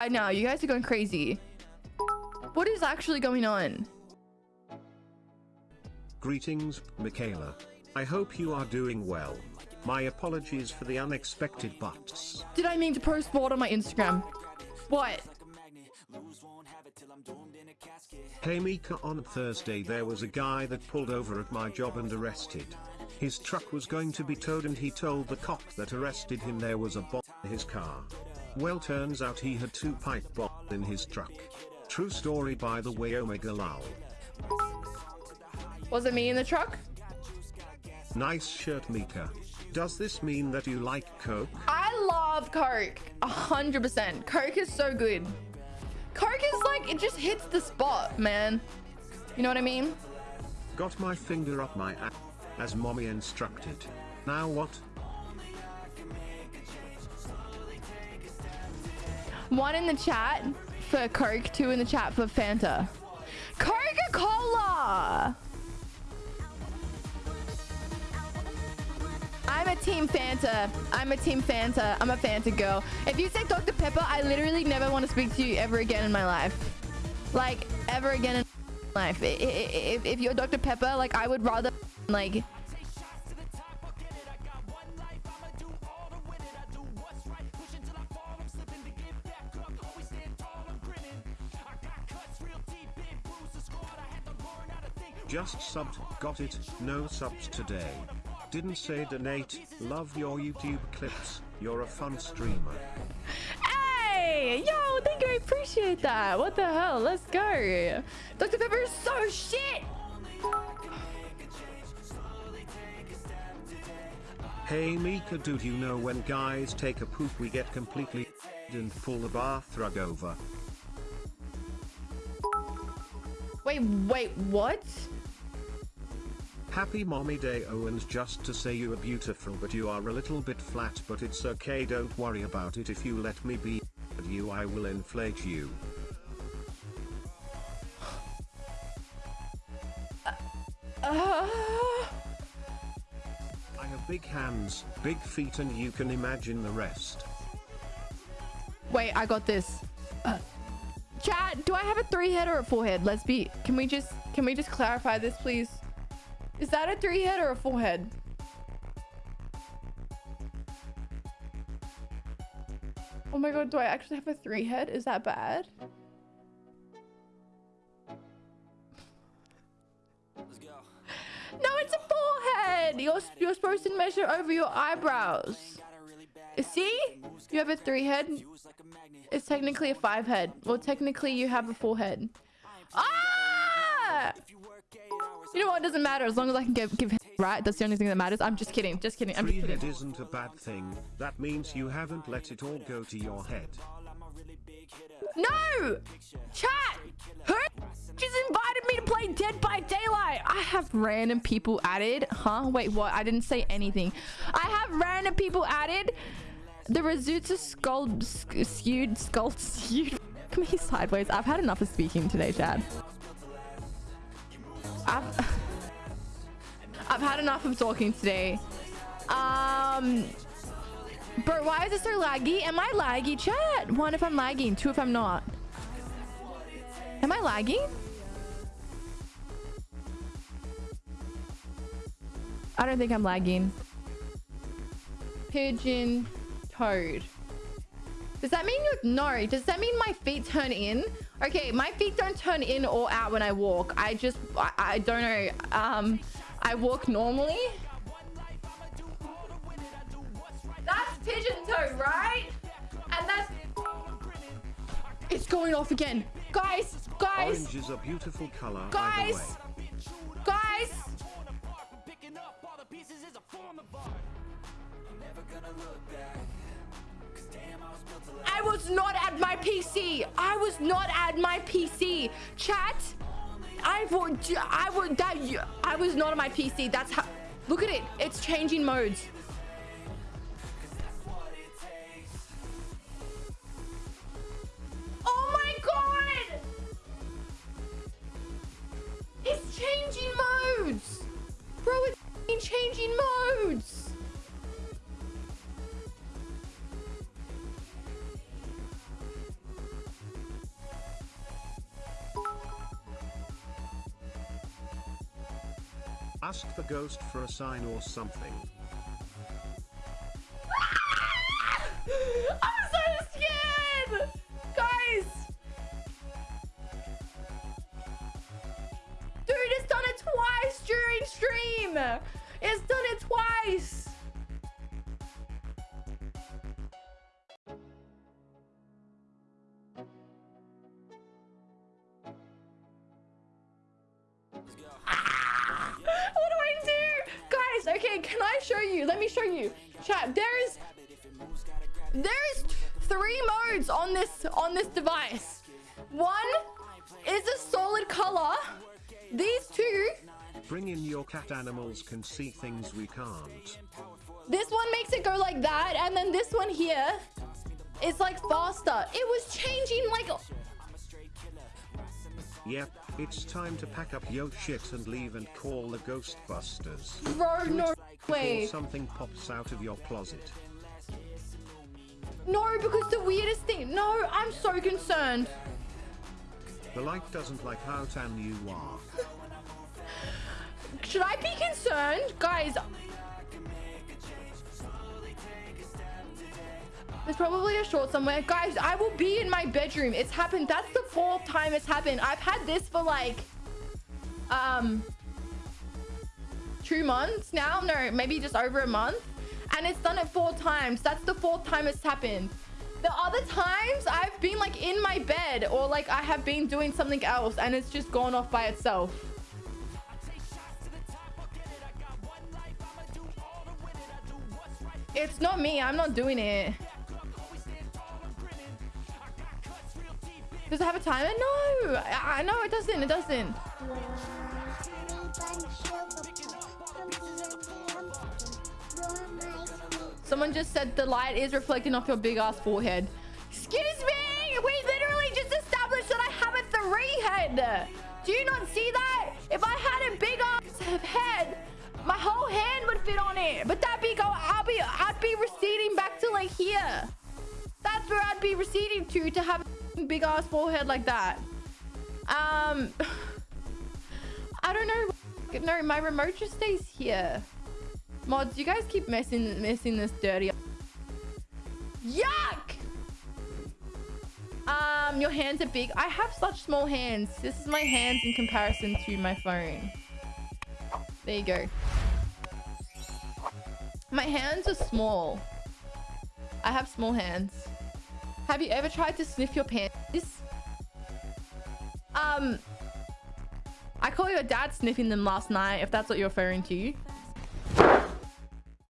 I know you guys are going crazy. What is actually going on? Greetings, Michaela. I hope you are doing well. My apologies for the unexpected butts. Did I mean to post what on my Instagram? What? Hey Mika on Thursday there was a guy that pulled over at my job and arrested. His truck was going to be towed and he told the cop that arrested him there was a bomb in his car. Well turns out he had two pipe bombs in his truck. True story by the way Omega lol. Was it me in the truck? Nice shirt Mika. Does this mean that you like Coke? I love Coke. A hundred percent. Coke is so good. Coke is like, it just hits the spot, man. You know what I mean? Got my finger up my ass, as mommy instructed. Now what? One in the chat for Coke, two in the chat for Fanta. Coca-Cola! I'm a team Fanta. I'm a team Fanta. I'm a Fanta girl. If you say Dr. Pepper, I literally never want to speak to you ever again in my life. Like, ever again in my life. If, if you're Dr. Pepper, like, I would rather, like... Just subbed, got it, no subs today. Didn't say donate, love your YouTube clips, you're a fun streamer. Hey! Yo, thank you, I appreciate that. What the hell? Let's go. Dr. Pepper is so shit! Hey Mika dude you know when guys take a poop we get completely and pull the bath rug over. Wait, wait, what? Happy mommy day Owens just to say you are beautiful but you are a little bit flat but it's okay don't worry about it if you let me be you I will inflate you. I have big hands, big feet and you can imagine the rest. wait, I got this. Uh, chat, do I have a three head or a four head? Let's be, can we just, can we just clarify this please? Is that a three head or a four head? Oh my god, do I actually have a three head? Is that bad? No, it's a forehead. You're you're supposed to measure over your eyebrows. See? You have a three head. It's technically a five head. Well, technically you have a four head. Ah! You know what? It doesn't matter as long as I can give give him right. That's the only thing that matters. I'm just kidding. Just kidding. I'm just kidding. head isn't a bad thing, that means you haven't let it all go to your head. No! Chat! Who just invited me to play Dead by Daylight? I have random people added. Huh? Wait, what? I didn't say anything. I have random people added. The Razutsu skull sk- skewed skull skewed me sideways. I've had enough of speaking today, Chad. I've I've had enough of talking today. Um Bro, why is it so laggy? Am I laggy, chat? One, if I'm lagging. Two, if I'm not. Am I lagging? I don't think I'm lagging. Pigeon toed. Does that mean you're no? Does that mean my feet turn in? Okay, my feet don't turn in or out when I walk. I just I, I don't know. Um I walk normally. That's pigeon toe, right? And that's It's going off again. Guys, guys, Orange is a beautiful color guys, guys. I was not at my PC. I was not at my PC. Chat. I would. I would. That. I was not on my PC. That's how. Look at it. It's changing modes. Oh my god! It's changing modes! Bro, it's changing modes! Ask the ghost for a sign or something. I'm so scared! Guys! Okay, can I show you? Let me show you. Chat, there is there is three modes on this on this device. One is a solid color. These two, Bring in your cat animals can see things we can't. this one makes it go like that, and then this one here is like faster. It was changing like Yep, it's time to pack up your shit and leave and call the Ghostbusters. bro, no way. something pops out of your closet. No, because the weirdest thing. No, I'm so concerned. The light doesn't like how tan you are. Should I be concerned? Guys. There's probably a short somewhere. Guys, I will be in my bedroom. It's happened. That's the fourth time it's happened. I've had this for like, um, two months now. No, maybe just over a month. And it's done it four times. That's the fourth time it's happened. The other times I've been like in my bed or like I have been doing something else and it's just gone off by itself. It's not me. I'm not doing it. Does it have a timer? No. I, no, it doesn't. It doesn't. Someone just said the light is reflecting off your big ass forehead. Excuse me! We literally just established that I have a three head. Do you not see that? If I had a big ass head, my whole hand would fit on it. But that big, I'll be, I'd be receding back to like here. That's where I'd be receding to to have big ass forehead like that. Um, I don't know. No, my remote just stays here. Mods, you guys keep messing messing this dirty. Yuck! Um, your hands are big. I have such small hands. This is my hands in comparison to my phone. There you go. My hands are small. I have small hands. Have you ever tried to sniff your pants? Um, I caught your dad sniffing them last night, if that's what you're referring to.